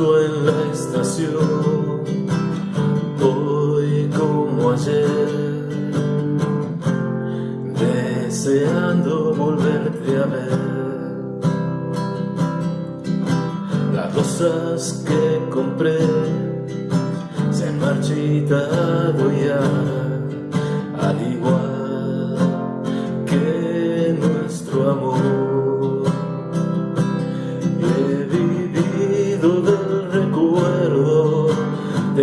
en la estación, hoy como ayer, deseando volverte a ver. Las rosas que compré se han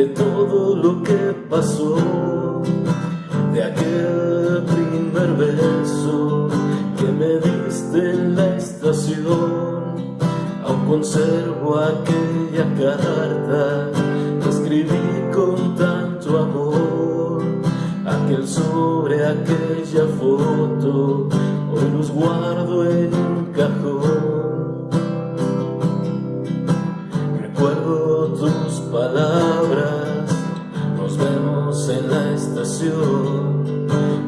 de todo lo que pasó, de aquel primer beso que me diste en la estación. Aún conservo aquella carta que escribí con tanto amor, aquel sobre aquella foto, hoy los guardo en un cajón.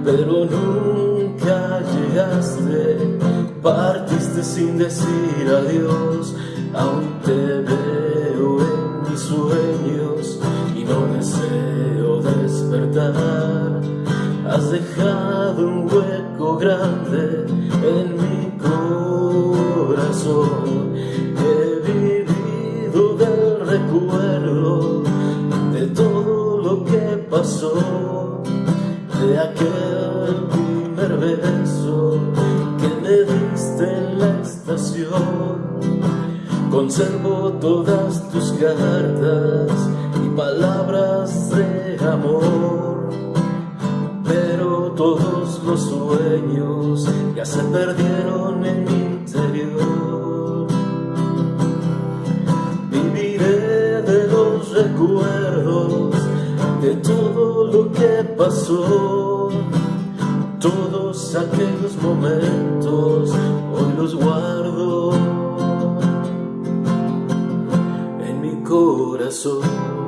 Pero nunca llegaste, partiste sin decir adiós, aún te veo en mis sueños y no deseo despertar, has dejado un hueco grande en mi corazón, he vivido del recuerdo de todo lo que pasó, aquel primer beso que me diste en la estación. Conservo todas tus cartas y palabras de amor, pero todos los sueños ya se perdieron en mi interior. Viviré de los recuerdos lo que pasó, todos aquellos momentos hoy los guardo en mi corazón.